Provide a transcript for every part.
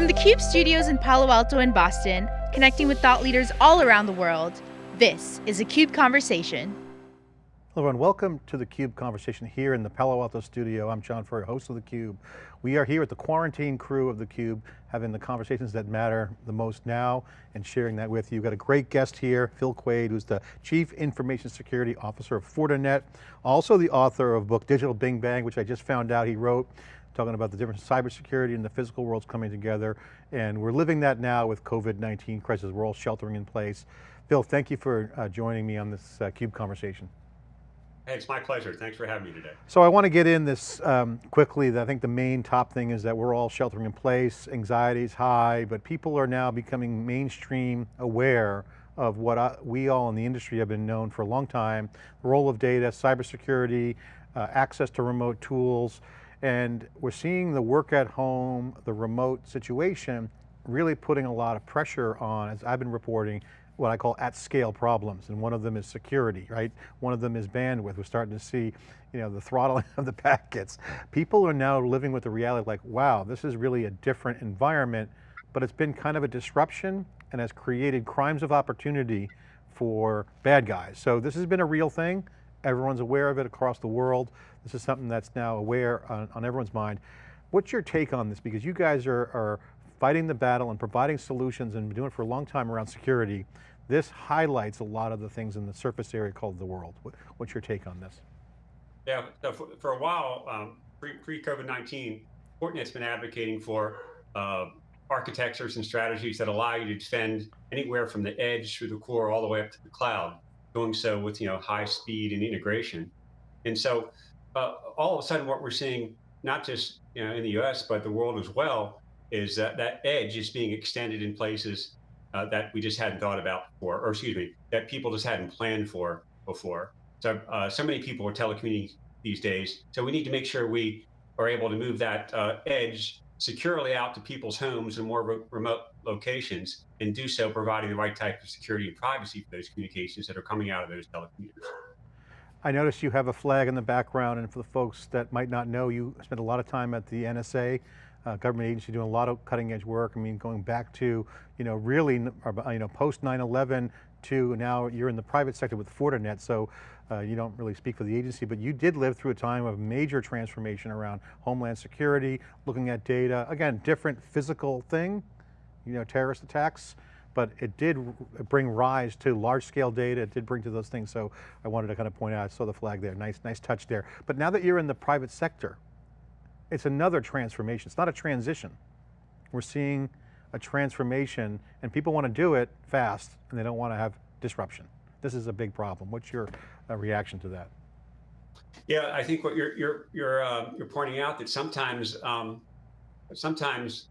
From the CUBE studios in Palo Alto and Boston, connecting with thought leaders all around the world, this is a CUBE Conversation. Hello everyone, welcome to the CUBE conversation here in the Palo Alto studio. I'm John Furrier, host of the Cube. We are here with the quarantine crew of the Cube, having the conversations that matter the most now and sharing that with you. We've got a great guest here, Phil Quade, who's the Chief Information Security Officer of Fortinet, also the author of book Digital Big Bang, which I just found out he wrote, talking about the difference in cybersecurity and the physical worlds coming together. And we're living that now with COVID-19 crisis. We're all sheltering in place. Phil, thank you for uh, joining me on this uh, CUBE conversation. Hey, it's my pleasure. Thanks for having me today. So I want to get in this um, quickly. I think the main top thing is that we're all sheltering in place, anxiety is high, but people are now becoming mainstream aware of what I, we all in the industry have been known for a long time, the role of data, cybersecurity, uh, access to remote tools, and we're seeing the work at home, the remote situation, really putting a lot of pressure on, as I've been reporting, what I call at scale problems. And one of them is security, right? One of them is bandwidth. We're starting to see, you know, the throttling of the packets. People are now living with the reality like, wow, this is really a different environment, but it's been kind of a disruption and has created crimes of opportunity for bad guys. So this has been a real thing. Everyone's aware of it across the world. This is something that's now aware on, on everyone's mind. What's your take on this? Because you guys are, are fighting the battle and providing solutions and been doing it for a long time around security. This highlights a lot of the things in the surface area called the world. what's your take on this? Yeah, for, for a while, um, pre, COVID-19, Fortinet's been advocating for uh, architectures and strategies that allow you to defend anywhere from the edge through the core all the way up to the cloud, doing so with you know high speed and integration. And so all of a sudden what we're seeing, not just you know in the US, but the world as well, is that that edge is being extended in places uh, that we just hadn't thought about before, or excuse me, that people just hadn't planned for before. So, uh, so many people are telecommuting these days. So we need to make sure we are able to move that uh, edge securely out to people's homes and more re remote locations and do so providing the right type of security and privacy for those communications that are coming out of those telecommuters. I noticed you have a flag in the background and for the folks that might not know, you spent a lot of time at the NSA uh, government agency doing a lot of cutting edge work. I mean, going back to, you know, really, you know, post 9-11 to now you're in the private sector with Fortinet, so uh, you don't really speak for the agency, but you did live through a time of major transformation around homeland security, looking at data, again, different physical thing, you know, terrorist attacks, but it did bring rise to large scale data, it did bring to those things, so I wanted to kind of point out, I saw the flag there, nice, nice touch there. But now that you're in the private sector, it's another transformation. It's not a transition. We're seeing a transformation and people want to do it fast and they don't want to have disruption. This is a big problem. What's your uh, reaction to that? Yeah, I think what you're you're you're uh, you're pointing out that sometimes um, sometimes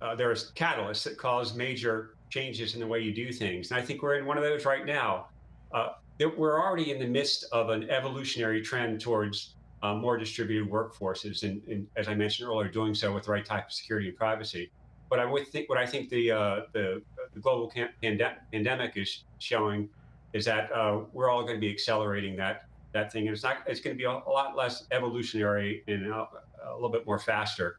uh, there's catalysts that cause major changes in the way you do things, and I think we're in one of those right now. Uh, we're already in the midst of an evolutionary trend towards uh, more distributed workforces, and, and, as I mentioned earlier, doing so with the right type of security and privacy. But I would think what I think the uh, the, the, global pandemic is showing is that uh, we're all going to be accelerating that that thing, and it's not it's going to be a, a lot less evolutionary and a, a little bit more faster.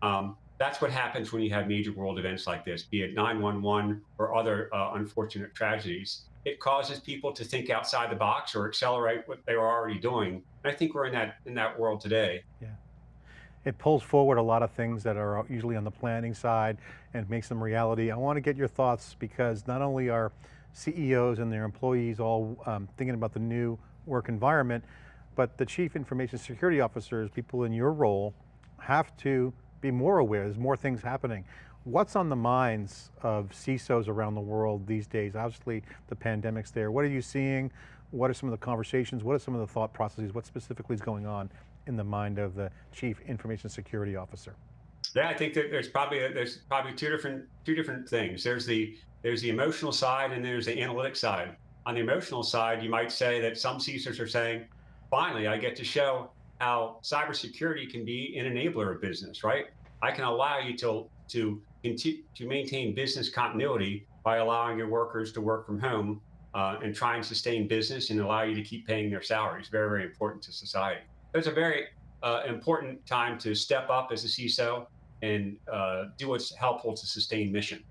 Um, that's what happens when you have major world events like this, be it 911 or other uh, unfortunate tragedies it causes people to think outside the box or accelerate what they were already doing. And I think we're in that in that world today. Yeah. It pulls forward a lot of things that are usually on the planning side and makes them reality. I want to get your thoughts because not only are CEOs and their employees all um, thinking about the new work environment, but the chief information security officers, people in your role, have to be more aware. There's more things happening. What's on the minds of CISOs around the world these days? Obviously the pandemic's there. What are you seeing? What are some of the conversations? What are some of the thought processes? What specifically is going on in the mind of the Chief Information Security Officer? Yeah, I think there's probably there's probably two different two different things. There's the there's the emotional side and there's the analytic side. On the emotional side, you might say that some CISOs are saying, finally, I get to show how cybersecurity can be an enabler of business, right? I can allow you to to to maintain business continuity by allowing your workers to work from home uh, and try and sustain business and allow you to keep paying their salaries. Very, very important to society. It's a very uh, important time to step up as a CISO and uh, do what's helpful to sustain mission.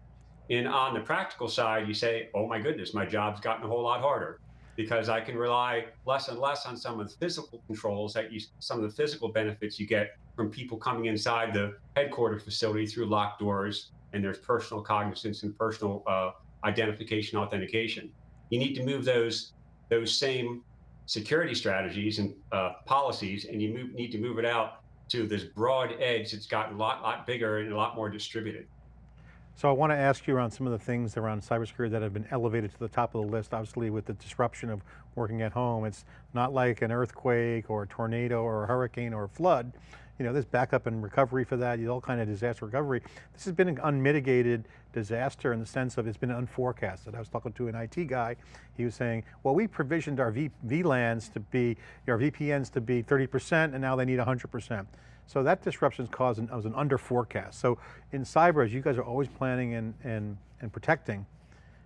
And on the practical side, you say, oh my goodness, my job's gotten a whole lot harder because I can rely less and less on some of the physical controls that you, some of the physical benefits you get from people coming inside the headquarter facility through locked doors and there's personal cognizance and personal uh, identification authentication. You need to move those those same security strategies and uh, policies, and you move, need to move it out to this broad edge that's gotten a lot, lot bigger and a lot more distributed. So I want to ask you around some of the things around cybersecurity that have been elevated to the top of the list, obviously with the disruption of working at home. It's not like an earthquake or a tornado or a hurricane or a flood. You know, there's backup and recovery for that, all kind of disaster recovery. This has been an unmitigated disaster in the sense of it's been unforecasted. I was talking to an IT guy, he was saying, well, we provisioned our v VLANs to be, our VPNs to be 30% and now they need 100%. So that disruption is caused an, was an under forecast. So in cyber, as you guys are always planning and, and, and protecting,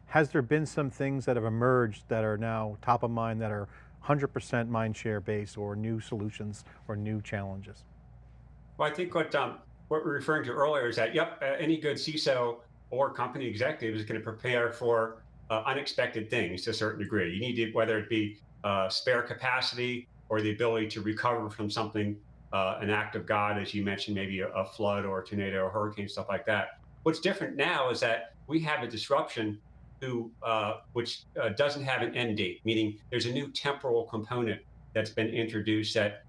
has there been some things that have emerged that are now top of mind that are 100% mind share base or new solutions or new challenges? Well, I think what um, what we're referring to earlier is that, yep, uh, any good CISO or company executive is going to prepare for uh, unexpected things to a certain degree. You need to, whether it be uh, spare capacity or the ability to recover from something uh, an act of God, as you mentioned, maybe a, a, flood or a tornado or hurricane, stuff like that. What's different now is that we have a disruption who, uh, which uh, doesn't have an end date, meaning there's a new temporal component that's been introduced that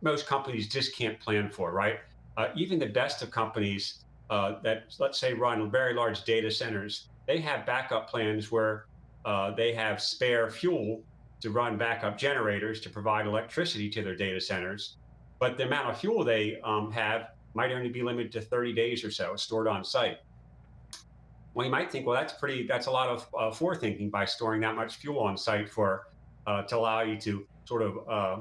most companies just can't plan for, right? Uh, even the best of companies uh, that, let's say, run very large data centers, they have backup plans where uh, they have spare fuel to run backup generators to provide electricity to their data centers but the amount of fuel they um, have might only be limited to 30 days or so stored on site. Well, you might think, well, that's pretty, that's a lot of uh, forethinking by storing that much fuel on site for, uh, to allow you to sort of uh,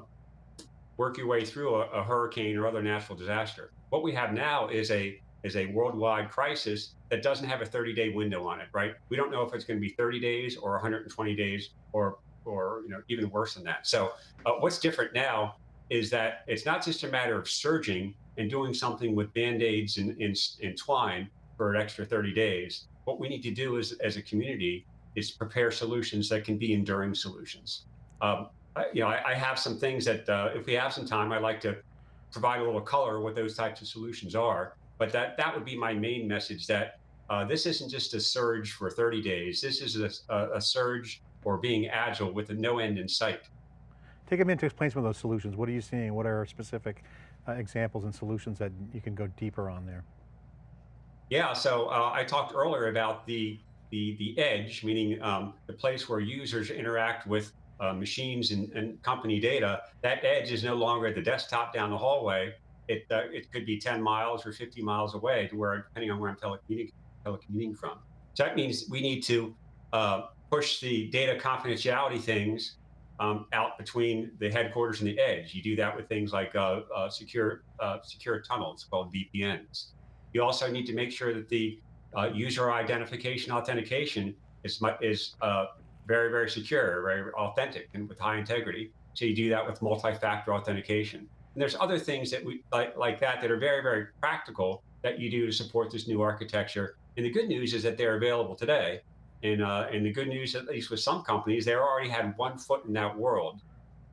work your way through a, a, hurricane or other natural disaster. What we have now is a, is a worldwide crisis that doesn't have a 30 day window on it, right? We don't know if it's going to be 30 days or 120 days or, or, you know, even worse than that. So uh, what's different now is that it's not just a matter of surging and doing something with band-aids and, twine for an extra 30 days. What we need to do is, as a community is prepare solutions that can be enduring solutions. Um, I, you know, I, I, have some things that uh, if we have some time, I'd like to provide a little color what those types of solutions are. But that, that would be my main message that uh, this isn't just a surge for 30 days. This is a, a, a surge or being agile with no end in sight. Take a minute to explain some of those solutions. What are you seeing? What are specific uh, examples and solutions that you can go deeper on there? Yeah, so uh, I talked earlier about the the the edge, meaning um, the place where users interact with uh, machines and, and, company data. That edge is no longer at the desktop down the hallway. It uh, it could be 10 miles or 50 miles away to where, depending on where I'm telecommuting, telecommuting from. So that means we need to uh, push the data confidentiality things um, out between the headquarters and the edge. You do that with things like uh, uh, secure uh, secure tunnels called VPNs. You also need to make sure that the uh, user identification authentication is is uh, very very secure, very authentic, and with high integrity. So you do that with multi-factor authentication. And there's other things that we like like that that are very very practical that you do to support this new architecture. And the good news is that they're available today. And, uh, and the good news, at least with some companies, they already had one foot in that world.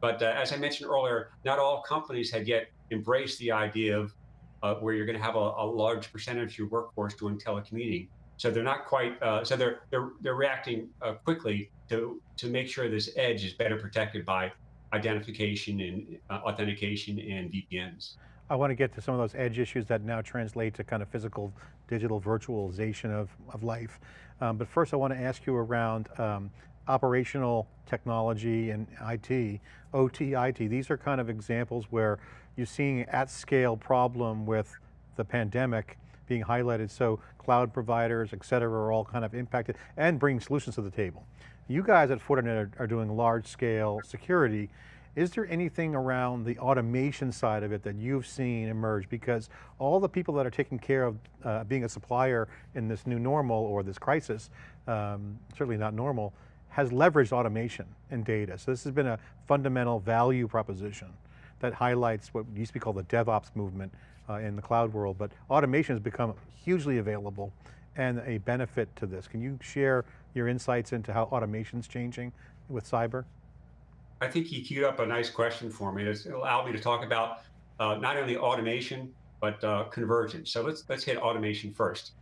But uh, as I mentioned earlier, not all companies had yet embraced the idea of uh, where you're going to have a, a, large percentage of your workforce doing telecommuting. So they're not quite. Uh, so they're they're they're reacting uh, quickly to to make sure this edge is better protected by identification and uh, authentication and VPNs. I want to get to some of those edge issues that now translate to kind of physical, digital virtualization of, of life. Um, but first I want to ask you around um, operational technology and IT, OT, IT. These are kind of examples where you're seeing at scale problem with the pandemic being highlighted. So cloud providers, et cetera, are all kind of impacted and bringing solutions to the table. You guys at Fortinet are, are doing large scale security is there anything around the automation side of it that you've seen emerge? Because all the people that are taking care of uh, being a supplier in this new normal or this crisis, um, certainly not normal, has leveraged automation and data. So this has been a fundamental value proposition that highlights what used to be called the DevOps movement uh, in the cloud world, but automation has become hugely available and a benefit to this. Can you share your insights into how automation is changing with cyber? I think you queued up a nice question for me. It's allowed me to talk about uh, not only automation, but uh, convergence. So let's let's hit automation first,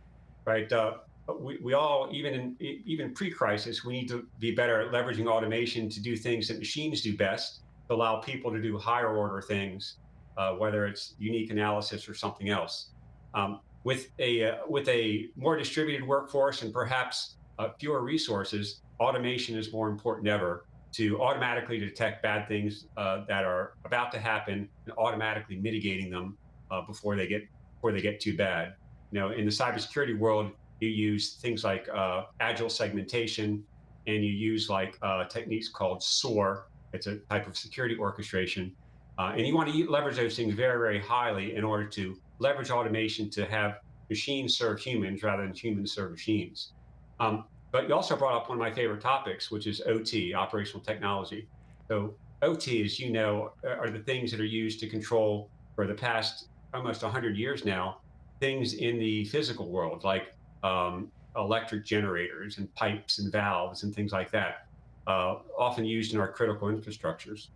right? Uh, we, we all, even in even pre-crisis, we need to be better at leveraging automation to do things that machines do best, to allow people to do higher order things, uh, whether it's unique analysis or something else. Um, with a uh, with a more distributed workforce and perhaps uh, fewer resources, automation is more important ever to automatically detect bad things uh, that are about to happen and automatically mitigating them uh, before they get before they get too bad. You know, in the cybersecurity world, you use things like uh, agile segmentation, and you use like uh, techniques called SOAR. It's a type of security orchestration, uh, and you want to leverage those things very, very highly in order to leverage automation to have machines serve humans rather than humans serve machines. Um, but you also brought up one of my favorite topics, which is OT, operational technology. So OT, as you know, are the things that are used to control for the past almost 100 years now, things in the physical world, like um, electric generators and pipes and valves and things like that, uh, often used in our critical infrastructures.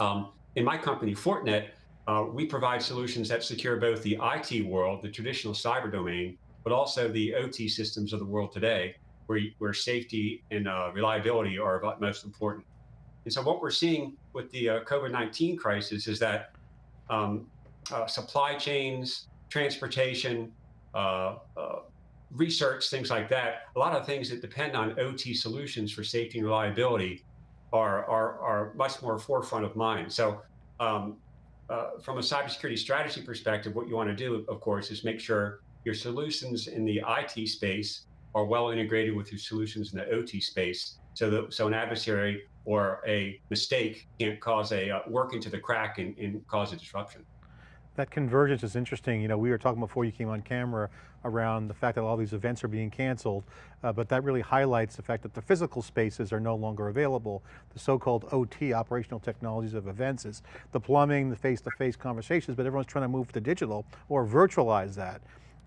Um, in my company, Fortinet, uh, we provide solutions that secure both the IT world, the traditional cyber domain, but also the OT systems of the world today where, where safety and uh, reliability are of utmost importance. And so what we're seeing with the uh, COVID-19 crisis is that um, uh, supply chains, transportation, uh, uh, research, things like that, a lot of things that depend on OT solutions for safety and reliability are, are, are much more forefront of mind. So um, uh, from a cybersecurity strategy perspective, what you want to do, of course, is make sure your solutions in the IT space are well integrated with your solutions in the OT space so that so an adversary or a mistake can't cause a uh, work into the crack and, and cause a disruption. That convergence is interesting. You know, we were talking before you came on camera around the fact that all these events are being canceled, uh, but that really highlights the fact that the physical spaces are no longer available. The so-called OT, operational technologies of events is the plumbing, the face-to-face -face conversations, but everyone's trying to move to digital or virtualize that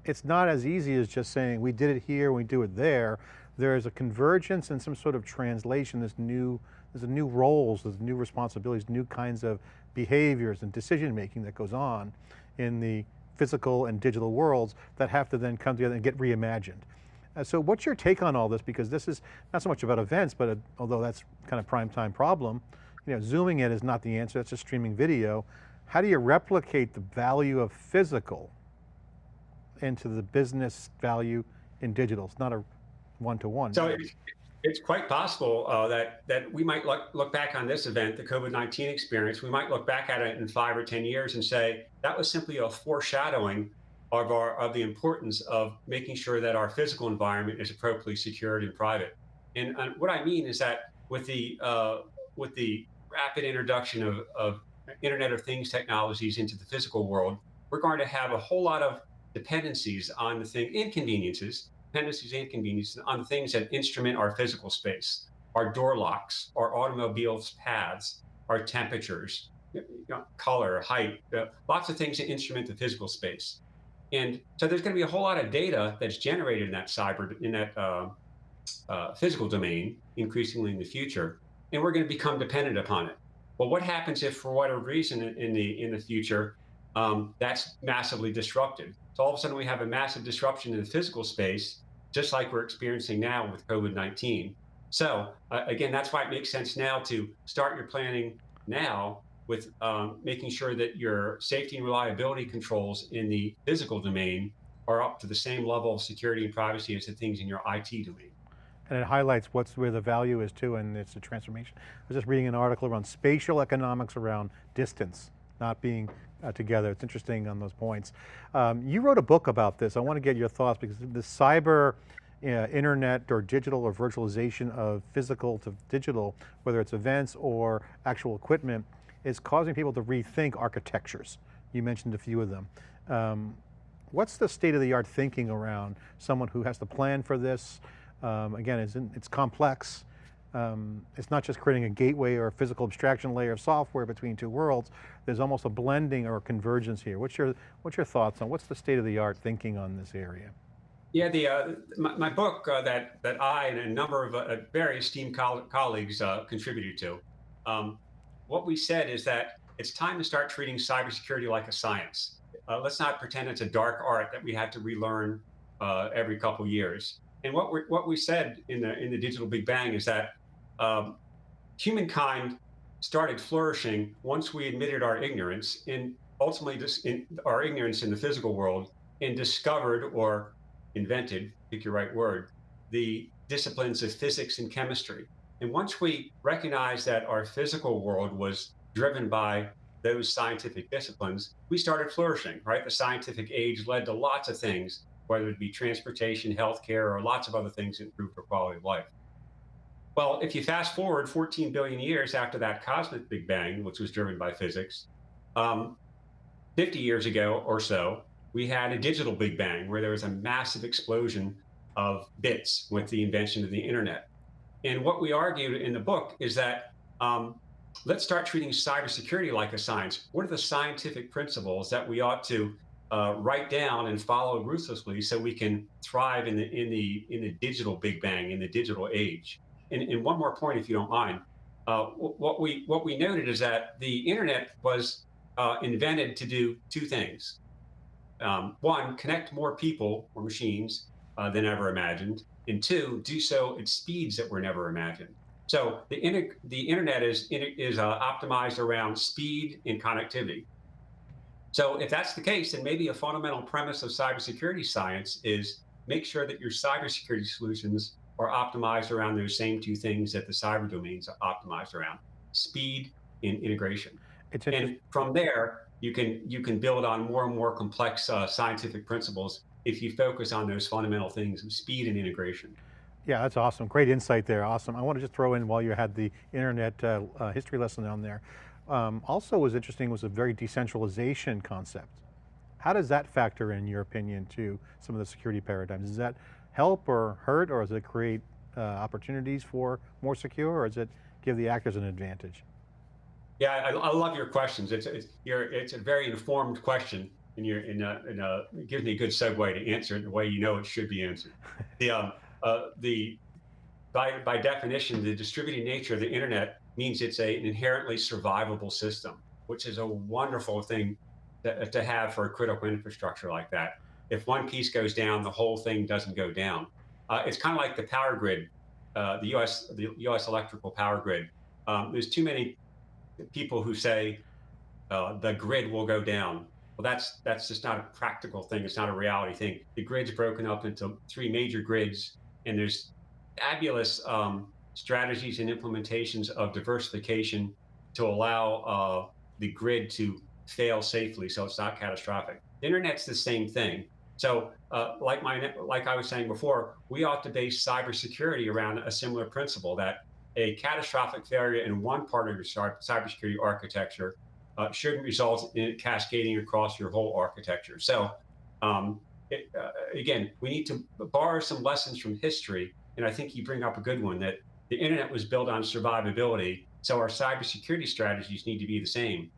it's not as easy as just saying we did it here, we do it there. There's a convergence and some sort of translation, this new, there's a new roles, there's new responsibilities, new kinds of behaviors and decision making that goes on in the physical and digital worlds that have to then come together and get reimagined. Uh, so what's your take on all this? Because this is not so much about events, but a, uh, although that's kind of prime time problem, you know, zooming in is not the answer, that's just streaming video. How do you replicate the value of physical into the business value in digital. It's not a one-to-one. -one. So it's, it's, quite possible uh, that, that we might look, look back on this event, the COVID-19 experience, we might look back at it in five or 10 years and say, that was simply a foreshadowing of, our, of the importance of making sure that our physical environment is appropriately secured and private. And, and what I mean is that with the, uh, with the rapid introduction of, of Internet of Things technologies into the physical world, we're going to have a whole lot of dependencies on the thing, inconveniences, dependencies inconveniences on things that instrument our physical space, our door locks, our automobiles paths, our temperatures, you know, color, height, uh, lots of things that instrument the physical space. And so there's going to be a whole lot of data that's generated in that cyber, in that uh, uh, physical domain, increasingly in the future, and we're going to become dependent upon it. Well, what happens if, for whatever reason, in the in the future, um, that's massively disrupted. So all of a sudden we have a massive disruption in the physical space, just like we're experiencing now with COVID-19. So uh, again, that's why it makes sense now to start your planning now with um, making sure that your safety and reliability controls in the physical domain are up to the same level of security and privacy as the things in your IT domain. And it highlights what's where the value is too, and it's a transformation. I was just reading an article around spatial economics around distance, not being uh, together. It's interesting on those points. Um, you wrote a book about this. I want to get your thoughts because the cyber uh, internet or digital or virtualization of physical to digital, whether it's events or actual equipment, is causing people to rethink architectures. You mentioned a few of them. Um, what's the state of the art thinking around someone who has to plan for this? Um, again, it's, in, it's complex. Um, it's not just creating a gateway or a physical abstraction layer of software between two worlds, there's almost a blending or a convergence here. What's your, what's your thoughts on, what's the state of the art thinking on this area? Yeah, the uh, my, my, book uh, that that I and a number of uh, very esteemed coll colleagues uh, contributed to. Um, what we said is that it's time to start treating cybersecurity like a science. Uh, let's not pretend it's a dark art that we have to relearn uh, every couple years. And what we what we said in the in the digital Big Bang is that um, humankind started flourishing once we admitted our ignorance and ultimately this in our ignorance in the physical world and discovered or invented, pick your right word, the disciplines of physics and chemistry. And once we recognized that our physical world was driven by those scientific disciplines, we started flourishing, right? The scientific age led to lots of things, whether it be transportation, healthcare, or lots of other things that improve our quality of life. Well, if you fast forward 14 billion years after that cosmic Big Bang, which was driven by physics, um, 50 years ago or so, we had a digital Big Bang where there was a massive explosion of bits with the invention of the internet. And what we argued in the book is that um, let's start treating cybersecurity like a science. What are the scientific principles that we ought to uh, write down and follow ruthlessly so we can thrive in the in the in the digital Big Bang in the digital age? And, and one more point, if you don't mind, uh, what we what we noted is that the internet was uh, invented to do two things. Um, one, connect more people or machines uh, than ever imagined, and two, do so at speeds that were never imagined. So the, the internet is, is uh, optimized around speed and connectivity. So if that's the case, then maybe a fundamental premise of cybersecurity science is make sure that your cybersecurity solutions are optimized around those same two things that the cyber domains are optimized around, speed and integration. and from there, you can you can build on more and more complex uh, scientific principles if you focus on those fundamental things of speed and integration. Yeah, that's awesome. Great insight there. Awesome. I want to just throw in while you had the internet uh, uh, history lesson on there. Um, also was interesting was a very decentralization concept. How does that factor in your opinion to some of the security paradigms? Does that help or hurt or does it create uh, opportunities for more secure or does it give the actors an advantage? Yeah, I, I love your questions. It's, it's, it's a very informed question and you're in a, in a, it gives me a good segue to answer it the way you know it should be answered. The, um, uh, the, by, by definition, the distributed nature of the internet means it's a, an inherently survivable system, which is a wonderful thing to, to have for a critical infrastructure like that if one piece goes down, the whole thing doesn't go down. Uh, it's kind of like the power grid, uh, the U.S. the U.S. electrical power grid. Um, there's too many people who say uh, the grid will go down. Well, that's that's just not a practical thing. It's not a reality thing. The grid's broken up into three major grids, and there's fabulous um, strategies and implementations of diversification to allow uh, the grid to fail safely, so it's not catastrophic. The internet's the same thing. So uh, like my like I was saying before, we ought to base cybersecurity around a similar principle that a catastrophic failure in one part of your cybersecurity architecture uh, shouldn't result in it cascading across your whole architecture. So um, it, uh, again, we need to borrow some lessons from history. And I think you bring up a good one that the internet was built on survivability. So our cybersecurity strategies need to be the same.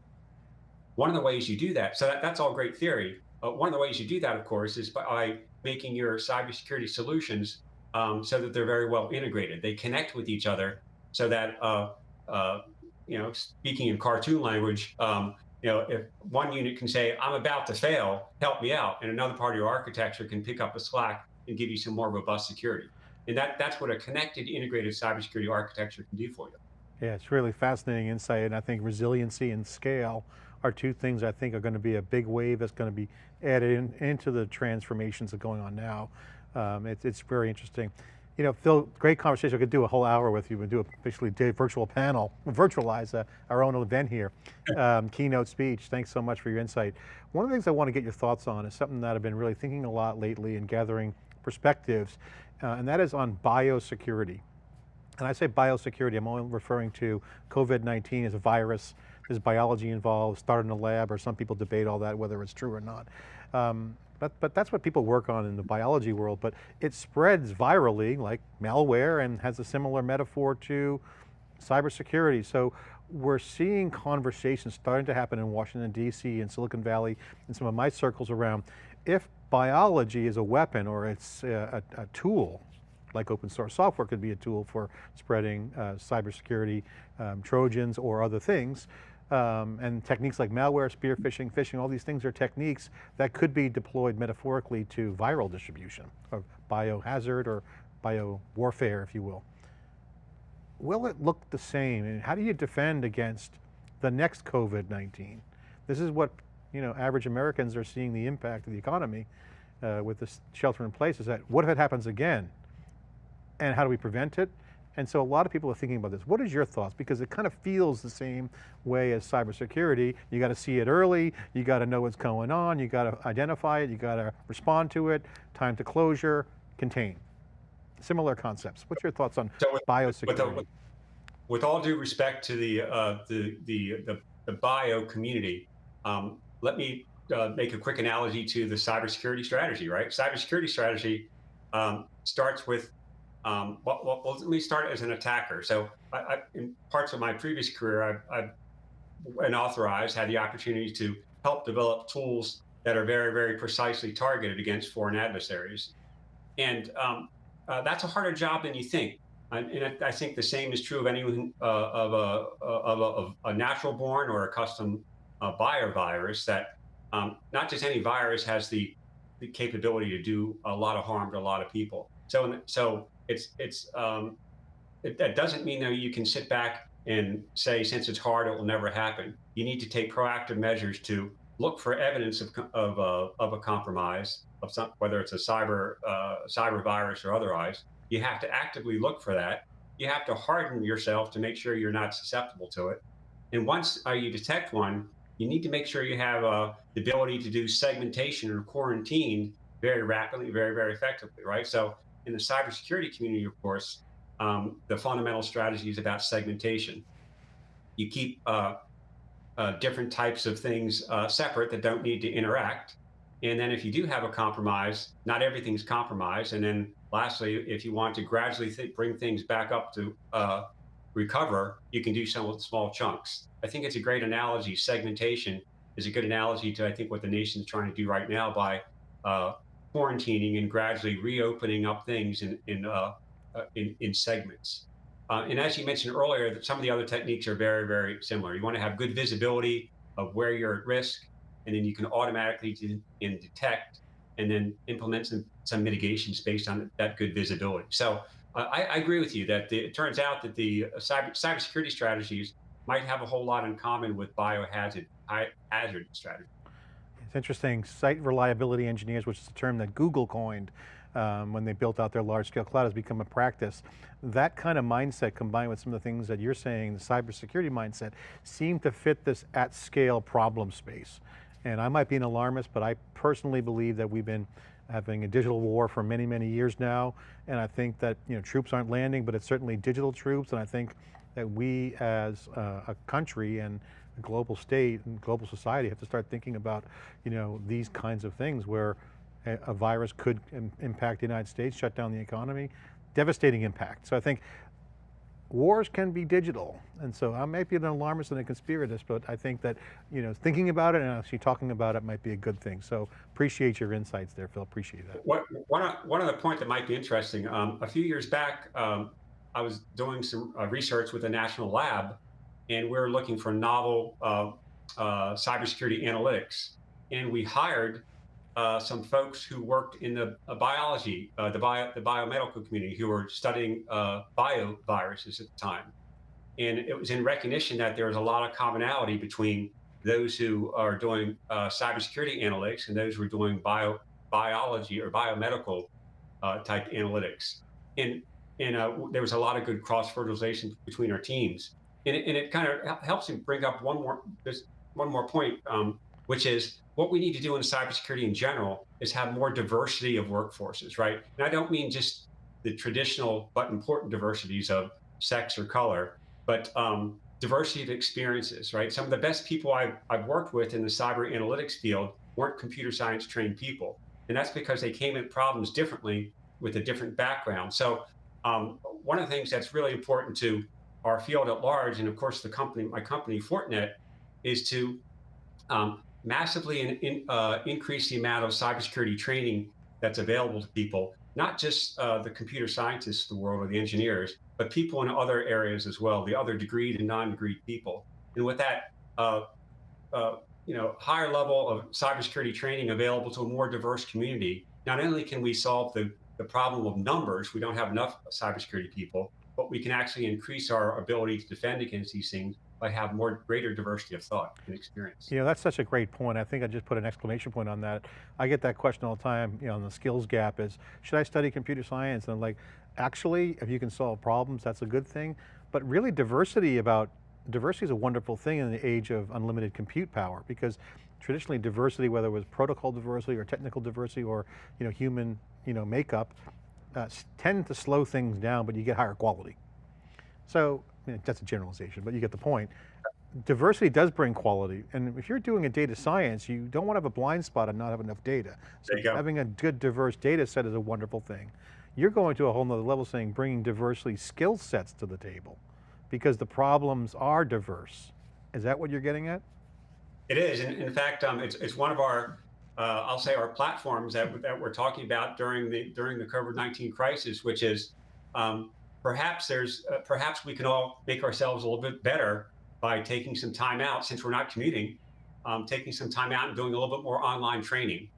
One of the ways you do that, so that, that's all great theory, uh, one of the ways you do that, of course, is by making your cybersecurity solutions um, so that they're very well integrated. They connect with each other so that, uh, uh, you know, speaking in cartoon language, um, you know, if one unit can say, I'm about to fail, help me out, and another part of your architecture can pick up the slack and give you some more robust security. And that, that's what a connected, integrated cybersecurity architecture can do for you. Yeah, it's really fascinating insight, and I think resiliency and scale are two things I think are going to be a big wave that's going to be added in, into the transformations that are going on now. Um, it, it's very interesting. You know, Phil, great conversation. I could do a whole hour with you and do a basically a virtual panel, virtualize uh, our own event here. Um, keynote speech, thanks so much for your insight. One of the things I want to get your thoughts on is something that I've been really thinking a lot lately and gathering perspectives, uh, and that is on biosecurity. And I say biosecurity, I'm only referring to COVID-19 as a virus, there's biology involved, started in a lab, or some people debate all that, whether it's true or not. Um, but, but that's what people work on in the biology world, but it spreads virally like malware and has a similar metaphor to cybersecurity. So we're seeing conversations starting to happen in Washington, D.C. and Silicon Valley and some of my circles around, if biology is a weapon or it's a, a, tool, like open source software could be a tool for spreading uh, cybersecurity um, Trojans or other things, um, and techniques like malware, spear phishing, phishing, all these things are techniques that could be deployed metaphorically to viral distribution of biohazard or bio warfare, if you will. Will it look the same? And how do you defend against the next COVID-19? This is what you know, average Americans are seeing the impact of the economy uh, with this shelter in place is that what if it happens again? And how do we prevent it? And so a lot of people are thinking about this. What is your thoughts? Because it kind of feels the same way as cybersecurity. You got to see it early, you got to know what's going on, you got to identify it, you got to respond to it, time to closure, contain. Similar concepts. What's your thoughts on so with, biosecurity? With, with, all due respect to the, uh, the, the, the, the, bio community, um, let me uh, make a quick analogy to the cybersecurity strategy, right? Cybersecurity strategy um, starts with um, well, well, let me start as an attacker. So I, I, in parts of my previous career, I've, I've and authorized had the opportunity to help develop tools that are very, very precisely targeted against foreign adversaries. And um, uh, that's a harder job than you think. And, and I think the same is true of anyone uh, of, a, of, a, of, a, natural born or a custom uh, bio virus that um, not just any virus has the, the capability to do a lot of harm to a lot of people. So, so it's it's um, it, that doesn't mean that you can sit back and say since it's hard it will never happen. You need to take proactive measures to look for evidence of of, uh, of a compromise of some whether it's a cyber uh, cyber virus or otherwise. You have to actively look for that. You have to harden yourself to make sure you're not susceptible to it. And once uh, you detect one, you need to make sure you have uh, the ability to do segmentation or quarantine very rapidly, very, very effectively, right? So in the cybersecurity community, of course, um, the fundamental strategy is about segmentation. You keep uh, uh, different types of things uh, separate that don't need to interact. And then if you do have a compromise, not everything's compromised. And then lastly, if you want to gradually th bring things back up to uh, recover, you can do some small chunks. I think it's a great analogy. Segmentation is a good analogy to, I think, what the nation's trying to do right now by uh, quarantining and gradually reopening up things in in uh, uh, in, in, segments. Uh, and as you mentioned earlier, that some of the other techniques are very very similar. You want to have good visibility of where you're at risk, and then you can automatically de and detect and then implement some some mitigations based on that good visibility. So I, I, agree with you that the, it turns out that the uh, cyber cybersecurity strategies might have a whole lot in common with biohazard hazard strategies. It's interesting, site reliability engineers, which is a term that Google coined um, when they built out their large scale cloud has become a practice. That kind of mindset combined with some of the things that you're saying, the cybersecurity mindset, seem to fit this at scale problem space. And I might be an alarmist, but I personally believe that we've been having a digital war for many, many years now. And I think that you know troops aren't landing, but it's certainly digital troops. And I think that we as uh, a country and a global state and global society have to start thinking about, you know, these kinds of things where a, a virus could Im impact the United States, shut down the economy, devastating impact. So I think wars can be digital. And so I might be an alarmist and a conspiratist, but I think that, you know, thinking about it and actually talking about it might be a good thing. So appreciate your insights there, Phil, appreciate that. What, one, one other point that might be interesting, um, a few years back, um, I was doing some uh, research with a national lab and we're looking for novel uh, uh, cybersecurity analytics. And we hired uh, some folks who worked in the uh, biology, uh, the, bio, the biomedical community, who were studying uh, bioviruses at the time. And it was in recognition that there was a lot of commonality between those who are doing cybersecurity analytics and those who are doing bio, biology or biomedical type analytics. And, and there was a lot of good cross fertilization between our teams and it, and it kind of helps me bring up one more one more point, um, which is what we need to do in cybersecurity in general is have more diversity of workforces, right? And I don't mean just the traditional but important diversities of sex or color, but um, diversity of experiences, right? Some of the best people I've, I've worked with in the cyber analytics field weren't computer science trained people. And that's because they came at problems differently with a different background. So um, one of the things that's really important to our field at large, and of course the company, my company Fortinet, is to um, massively in, in, uh, increase the amount of cybersecurity training that's available to people, not just uh, the computer scientists of the world or the engineers, but people in other areas as well, the other degreed and non-degreed people. And with that, uh, uh, you know, higher level of cybersecurity training available to a more diverse community, not only can we solve the, the problem of numbers, we don't have enough cybersecurity people, but we can actually increase our ability to defend against these things by have more greater diversity of thought and experience. You know, that's such a great point. I think I just put an exclamation point on that. I get that question all the time, you know, on the skills gap is, should I study computer science? And I'm like, actually, if you can solve problems, that's a good thing. But really diversity about, diversity is a wonderful thing in the age of unlimited compute power because traditionally diversity, whether it was protocol diversity or technical diversity or you know, human you know, makeup, uh, tend to slow things down, but you get higher quality. So, I mean, that's a generalization, but you get the point. Diversity does bring quality, and if you're doing a data science, you don't want to have a blind spot and not have enough data. So having a good diverse data set is a wonderful thing. You're going to a whole nother level saying bringing diversity skill sets to the table because the problems are diverse. Is that what you're getting at? It is, and in fact, um, it's, it's one of our, uh, I'll say our platforms that, that we're talking about during the, during the COVID-19 crisis, which is um, perhaps there's uh, perhaps we can all make ourselves a little bit better by taking some time out since we're not commuting, um, taking some time out and doing a little bit more online training,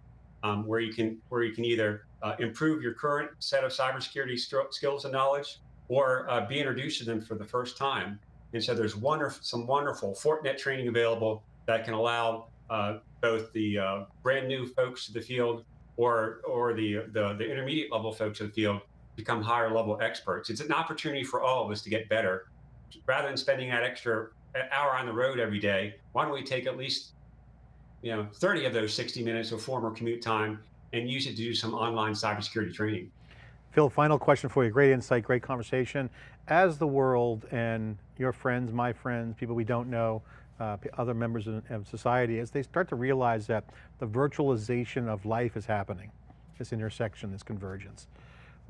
um, where you can where you can either uh, improve your current set of cybersecurity skills and knowledge, or uh, be introduced to them for the first time. And so there's wonderful some wonderful Fortinet training available that can allow uh, both the uh, brand new folks to the field or or the, the the intermediate level folks to the field become higher level experts. It's an opportunity for all of us to get better. Rather than spending that extra hour on the road every day, why don't we take at least you know 30 of those 60 minutes of former commute time and use it to do some online cybersecurity training. Phil, final question for you. Great insight, great conversation. As the world and your friends, my friends, people we don't know, uh, other members of, of society, as they start to realize that the virtualization of life is happening, this intersection, this convergence.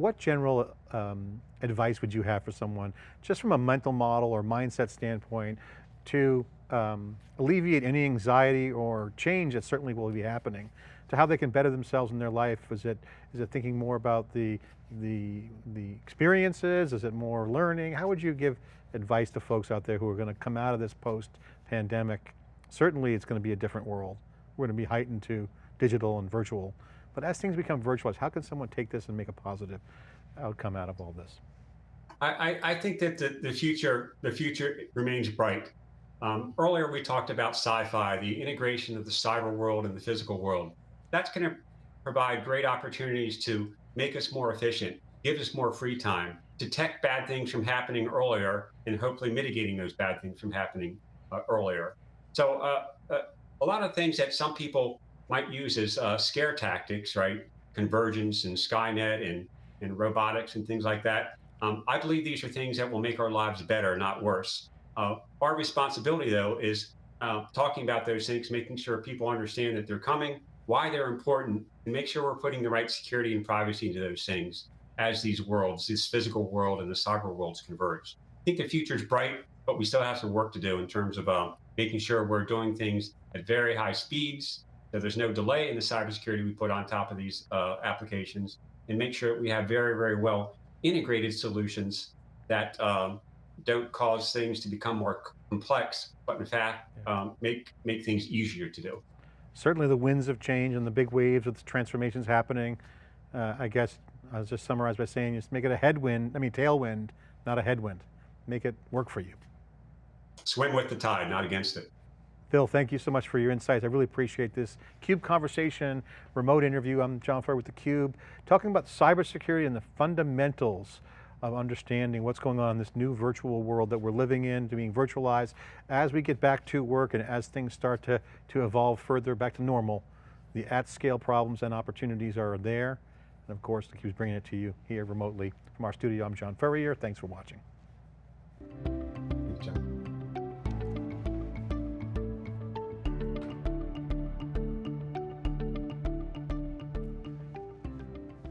What general um, advice would you have for someone, just from a mental model or mindset standpoint, to um, alleviate any anxiety or change that certainly will be happening, to how they can better themselves in their life? Is it, is it thinking more about the, the, the experiences? Is it more learning? How would you give advice to folks out there who are going to come out of this post-pandemic? Certainly it's going to be a different world. We're going to be heightened to digital and virtual. But as things become virtualized, how can someone take this and make a positive outcome out of all this? I, I think that the, the future the future remains bright. Um, earlier we talked about sci-fi, the integration of the cyber world and the physical world. That's going to provide great opportunities to make us more efficient, give us more free time, detect bad things from happening earlier, and hopefully mitigating those bad things from happening uh, earlier. So uh, uh, a lot of things that some people might use as uh, scare tactics, right? Convergence and Skynet and, and robotics and things like that. Um, I believe these are things that will make our lives better, not worse. Uh, our responsibility, though, is uh, talking about those things, making sure people understand that they're coming, why they're important, and make sure we're putting the right security and privacy into those things as these worlds, this physical world and the cyber worlds converge. I think the future is bright, but we still have some work to do in terms of um, making sure we're doing things at very high speeds, that there's no delay in the cybersecurity we put on top of these uh, applications and make sure we have very, very well integrated solutions that um, don't cause things to become more complex, but in fact, um, make, make things easier to do. Certainly the winds of change and the big waves of the transformations happening, uh, I guess I'll just summarize by saying just make it a headwind, I mean tailwind, not a headwind. Make it work for you. Swim with the tide, not against it. Phil, thank you so much for your insights. I really appreciate this CUBE conversation, remote interview. I'm John Furrier with theCUBE, talking about cybersecurity and the fundamentals of understanding what's going on in this new virtual world that we're living in, being virtualized. As we get back to work and as things start to, to evolve further back to normal, the at scale problems and opportunities are there. And of course, theCUBE's bringing it to you here remotely. From our studio, I'm John Furrier, thanks for watching.